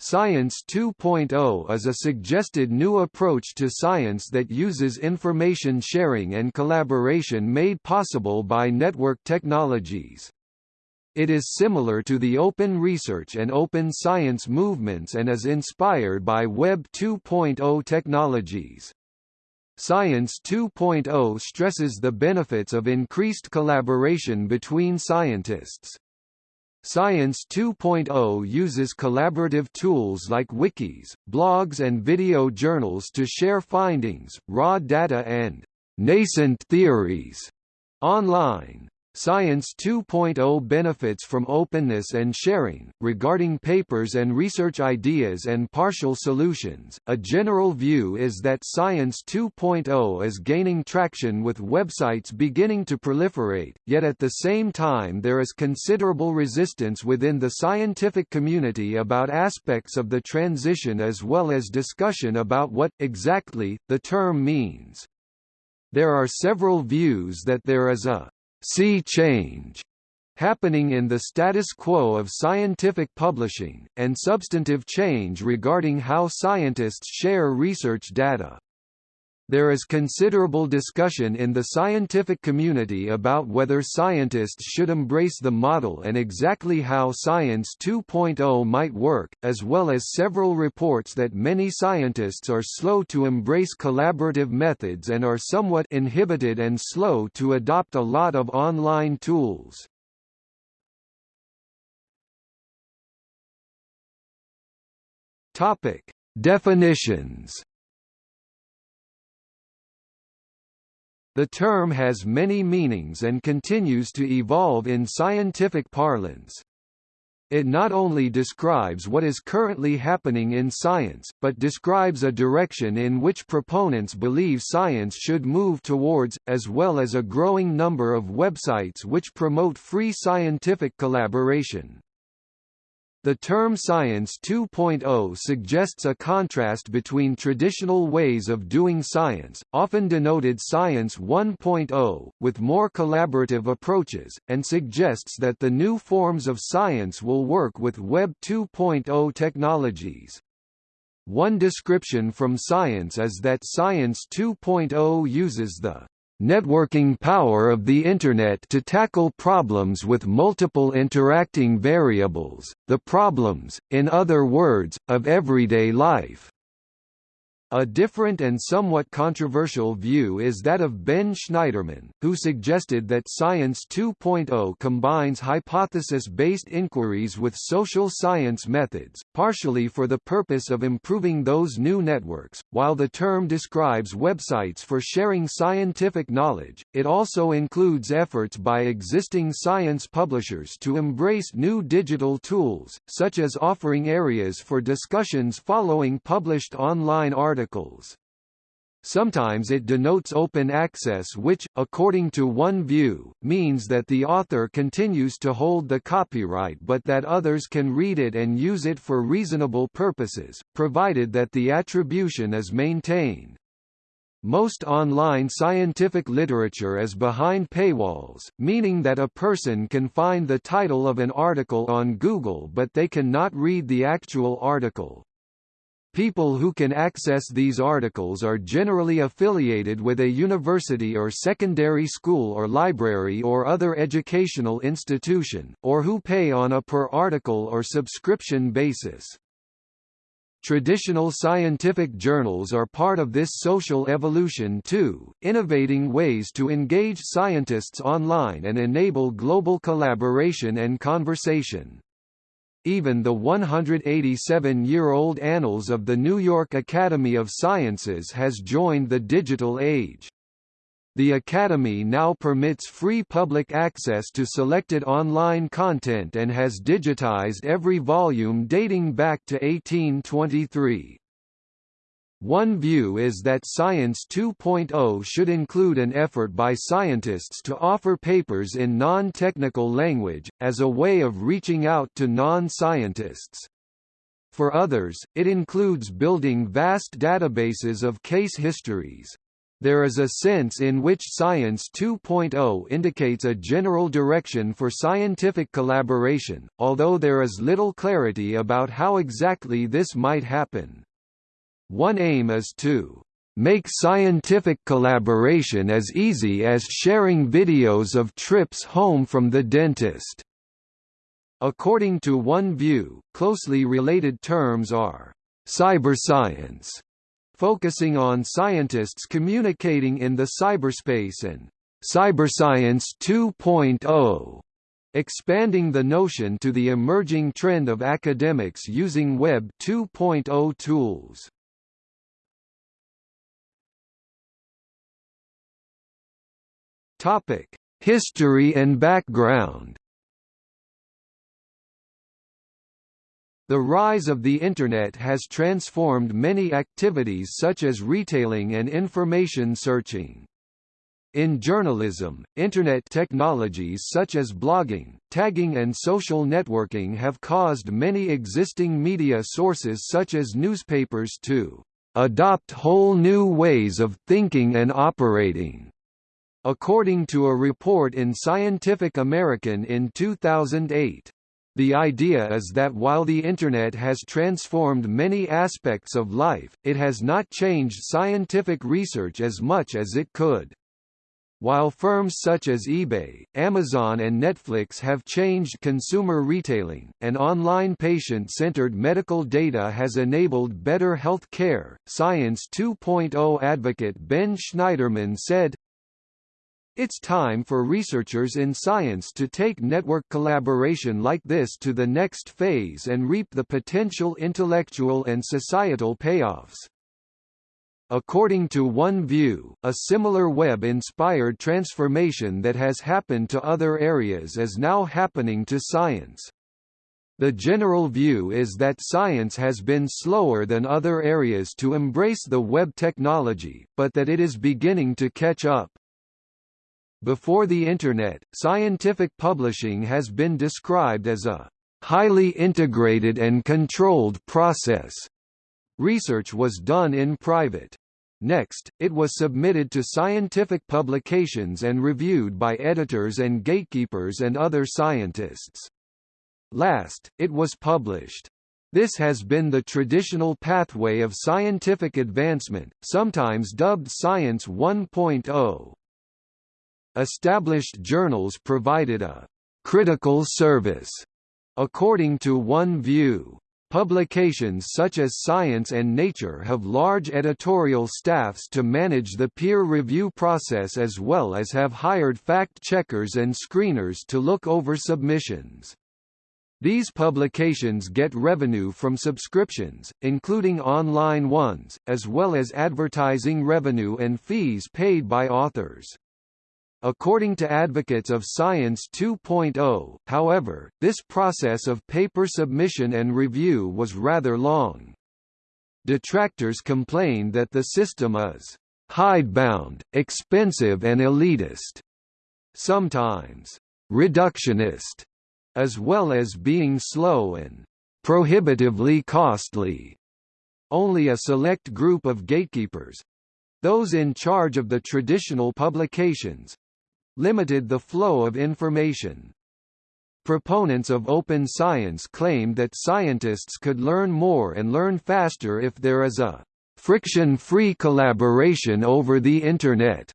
Science 2.0 is a suggested new approach to science that uses information sharing and collaboration made possible by network technologies. It is similar to the open research and open science movements and is inspired by Web 2.0 technologies. Science 2.0 stresses the benefits of increased collaboration between scientists. Science 2.0 uses collaborative tools like wikis, blogs and video journals to share findings, raw data and nascent theories online. Science 2.0 benefits from openness and sharing. Regarding papers and research ideas and partial solutions, a general view is that Science 2.0 is gaining traction with websites beginning to proliferate, yet at the same time there is considerable resistance within the scientific community about aspects of the transition as well as discussion about what, exactly, the term means. There are several views that there is a sea change happening in the status quo of scientific publishing, and substantive change regarding how scientists share research data. There is considerable discussion in the scientific community about whether scientists should embrace the model and exactly how Science 2.0 might work, as well as several reports that many scientists are slow to embrace collaborative methods and are somewhat inhibited and slow to adopt a lot of online tools. Topic: Definitions The term has many meanings and continues to evolve in scientific parlance. It not only describes what is currently happening in science, but describes a direction in which proponents believe science should move towards, as well as a growing number of websites which promote free scientific collaboration. The term Science 2.0 suggests a contrast between traditional ways of doing science, often denoted Science 1.0, with more collaborative approaches, and suggests that the new forms of science will work with Web 2.0 technologies. One description from Science is that Science 2.0 uses the networking power of the Internet to tackle problems with multiple interacting variables, the problems, in other words, of everyday life. A different and somewhat controversial view is that of Ben Shneiderman, who suggested that Science 2.0 combines hypothesis-based inquiries with social science methods, partially for the purpose of improving those new networks. While the term describes websites for sharing scientific knowledge, it also includes efforts by existing science publishers to embrace new digital tools, such as offering areas for discussions following published online articles articles. Sometimes it denotes open access which, according to one view, means that the author continues to hold the copyright but that others can read it and use it for reasonable purposes, provided that the attribution is maintained. Most online scientific literature is behind paywalls, meaning that a person can find the title of an article on Google but they cannot read the actual article. People who can access these articles are generally affiliated with a university or secondary school or library or other educational institution, or who pay on a per-article or subscription basis. Traditional scientific journals are part of this social evolution too, innovating ways to engage scientists online and enable global collaboration and conversation. Even the 187-year-old Annals of the New York Academy of Sciences has joined the digital age. The Academy now permits free public access to selected online content and has digitized every volume dating back to 1823. One view is that Science 2.0 should include an effort by scientists to offer papers in non-technical language, as a way of reaching out to non-scientists. For others, it includes building vast databases of case histories. There is a sense in which Science 2.0 indicates a general direction for scientific collaboration, although there is little clarity about how exactly this might happen. One aim is to make scientific collaboration as easy as sharing videos of trips home from the dentist. According to one view, closely related terms are cyberscience focusing on scientists communicating in the cyberspace and Cyberscience 2.0, expanding the notion to the emerging trend of academics using Web 2.0 tools. Topic: History and background. The rise of the Internet has transformed many activities such as retailing and information searching. In journalism, Internet technologies such as blogging, tagging and social networking have caused many existing media sources such as newspapers to adopt whole new ways of thinking and operating. According to a report in Scientific American in 2008, the idea is that while the Internet has transformed many aspects of life, it has not changed scientific research as much as it could. While firms such as eBay, Amazon and Netflix have changed consumer retailing, and online patient-centered medical data has enabled better health care, Science 2.0 advocate Ben Shneiderman said, it's time for researchers in science to take network collaboration like this to the next phase and reap the potential intellectual and societal payoffs. According to one view, a similar web-inspired transformation that has happened to other areas is now happening to science. The general view is that science has been slower than other areas to embrace the web technology, but that it is beginning to catch up. Before the Internet, scientific publishing has been described as a highly integrated and controlled process. Research was done in private. Next, it was submitted to scientific publications and reviewed by editors and gatekeepers and other scientists. Last, it was published. This has been the traditional pathway of scientific advancement, sometimes dubbed Science 1.0. Established journals provided a critical service, according to one view. Publications such as Science and Nature have large editorial staffs to manage the peer review process as well as have hired fact-checkers and screeners to look over submissions. These publications get revenue from subscriptions, including online ones, as well as advertising revenue and fees paid by authors. According to advocates of Science 2.0, however, this process of paper submission and review was rather long. Detractors complain that the system is hidebound, expensive and elitist, sometimes reductionist, as well as being slow and prohibitively costly. Only a select group of gatekeepers—those in charge of the traditional publications, limited the flow of information. Proponents of open science claim that scientists could learn more and learn faster if there is a friction-free collaboration over the Internet.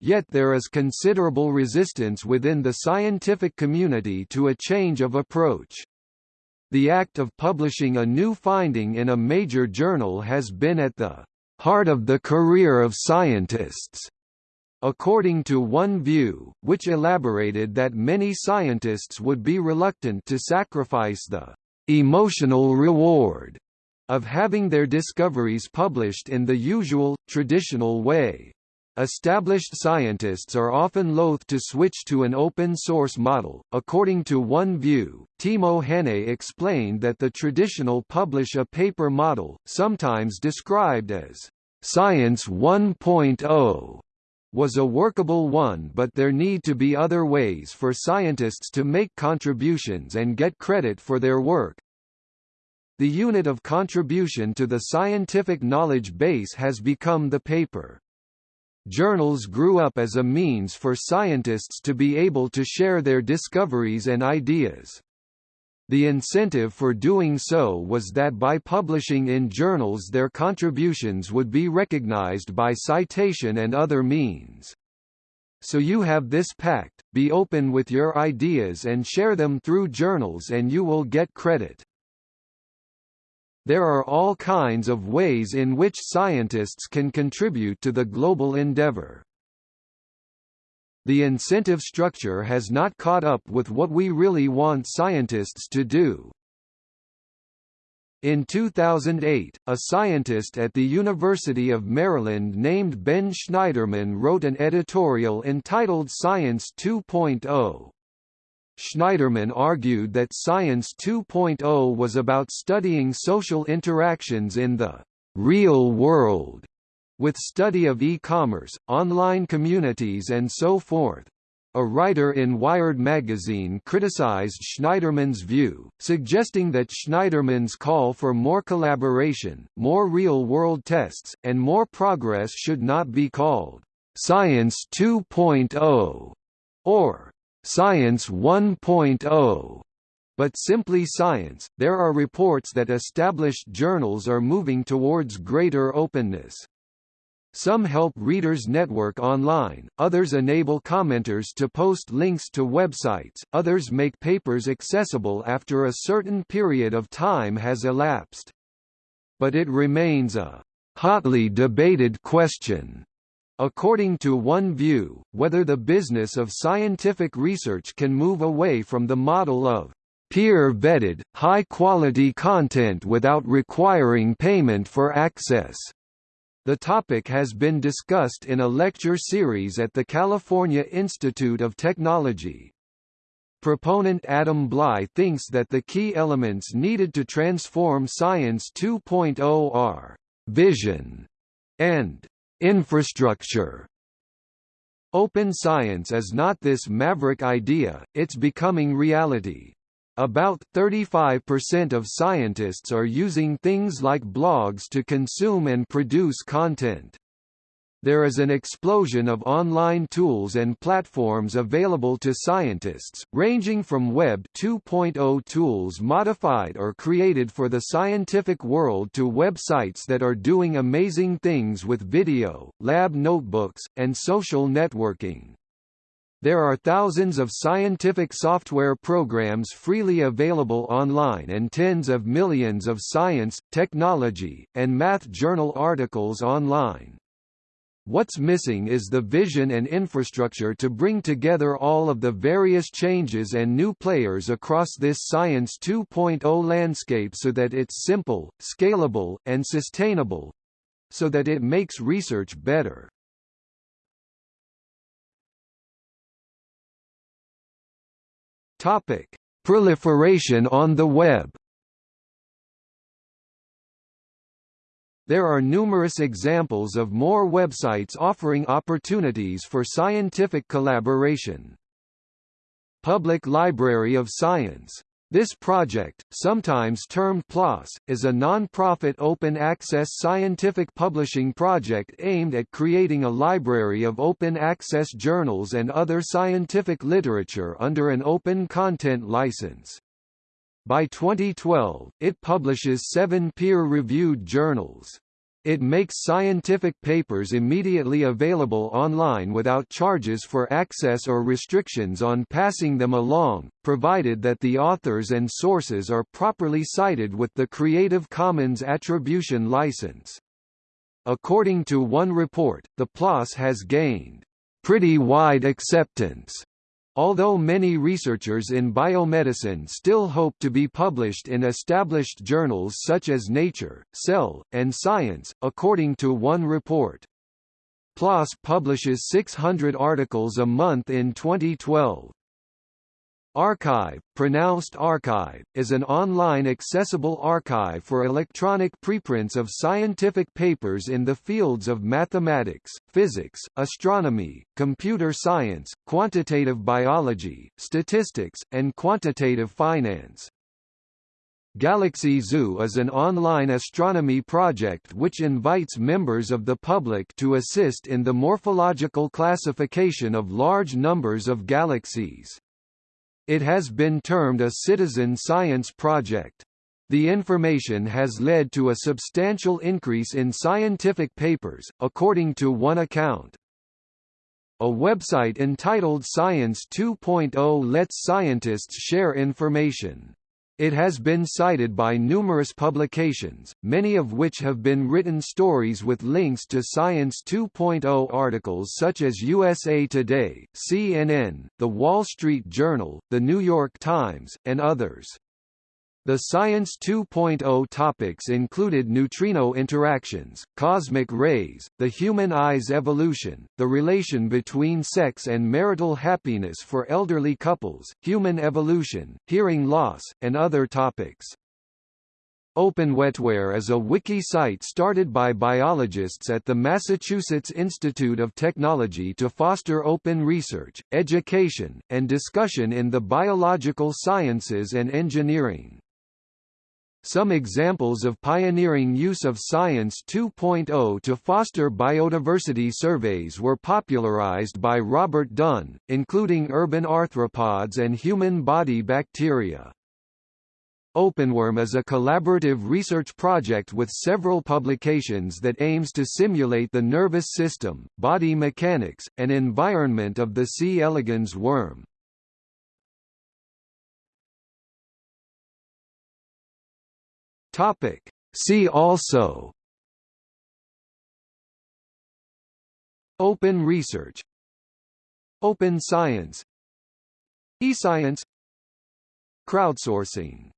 Yet there is considerable resistance within the scientific community to a change of approach. The act of publishing a new finding in a major journal has been at the heart of the career of scientists. According to one view, which elaborated that many scientists would be reluctant to sacrifice the emotional reward of having their discoveries published in the usual, traditional way. Established scientists are often loath to switch to an open-source model. According to one view, Timo Hannay explained that the traditional publish-a-paper model, sometimes described as Science 1.0, was a workable one but there need to be other ways for scientists to make contributions and get credit for their work. The unit of contribution to the scientific knowledge base has become the paper. Journals grew up as a means for scientists to be able to share their discoveries and ideas. The incentive for doing so was that by publishing in journals their contributions would be recognized by citation and other means. So you have this pact, be open with your ideas and share them through journals and you will get credit. There are all kinds of ways in which scientists can contribute to the global endeavor. The incentive structure has not caught up with what we really want scientists to do. In 2008, a scientist at the University of Maryland named Ben Shneiderman wrote an editorial entitled Science 2.0. Shneiderman argued that Science 2.0 was about studying social interactions in the real world with study of e-commerce, online communities and so forth. A writer in Wired magazine criticized Shneiderman's view, suggesting that Shneiderman's call for more collaboration, more real-world tests, and more progress should not be called «Science 2.0» or «Science 1.0» but simply science. There are reports that established journals are moving towards greater openness. Some help readers network online, others enable commenters to post links to websites, others make papers accessible after a certain period of time has elapsed. But it remains a hotly debated question. According to one view, whether the business of scientific research can move away from the model of peer-vetted, high-quality content without requiring payment for access. The topic has been discussed in a lecture series at the California Institute of Technology. Proponent Adam Bly thinks that the key elements needed to transform Science 2.0 are vision and infrastructure. Open science is not this maverick idea, it's becoming reality. About 35% of scientists are using things like blogs to consume and produce content. There is an explosion of online tools and platforms available to scientists, ranging from Web 2.0 tools modified or created for the scientific world to websites that are doing amazing things with video, lab notebooks, and social networking. There are thousands of scientific software programs freely available online and tens of millions of science, technology, and math journal articles online. What's missing is the vision and infrastructure to bring together all of the various changes and new players across this Science 2.0 landscape so that it's simple, scalable, and sustainable—so that it makes research better. Topic: Proliferation on the web. There are numerous examples of more websites offering opportunities for scientific collaboration. Public Library of Science this project, sometimes termed PLOS, is a non-profit open-access scientific publishing project aimed at creating a library of open-access journals and other scientific literature under an open content license. By 2012, it publishes seven peer-reviewed journals. It makes scientific papers immediately available online without charges for access or restrictions on passing them along, provided that the authors and sources are properly cited with the Creative Commons Attribution license. According to one report, the PLOS has gained pretty wide acceptance Although many researchers in biomedicine still hope to be published in established journals such as Nature, Cell, and Science, according to one report. PLOS publishes 600 articles a month in 2012. arXiv, pronounced archive, is an online accessible archive for electronic preprints of scientific papers in the fields of mathematics, physics, astronomy, computer science, quantitative biology, statistics, and quantitative finance. Galaxy Zoo is an online astronomy project which invites members of the public to assist in the morphological classification of large numbers of galaxies. It has been termed a citizen science project. The information has led to a substantial increase in scientific papers, according to one account. A website entitled Science 2.0 lets scientists share information. It has been cited by numerous publications, many of which have been written stories with links to Science 2.0 articles such as USA Today, CNN, The Wall Street Journal, The New York Times, and others. The Science 2.0 topics included neutrino interactions, cosmic rays, the human eye's evolution, the relation between sex and marital happiness for elderly couples, human evolution, hearing loss, and other topics. OpenWetWare is a wiki site started by biologists at the Massachusetts Institute of Technology to foster open research, education, and discussion in the biological sciences and engineering. Some examples of pioneering use of Science 2.0 to foster biodiversity surveys were popularized by Robert Dunn, including urban arthropods and human body bacteria. OpenWorm is a collaborative research project with several publications that aims to simulate the nervous system, body mechanics, and environment of the C. elegans worm. Topic. See also. Open research. Open science. eScience. Crowdsourcing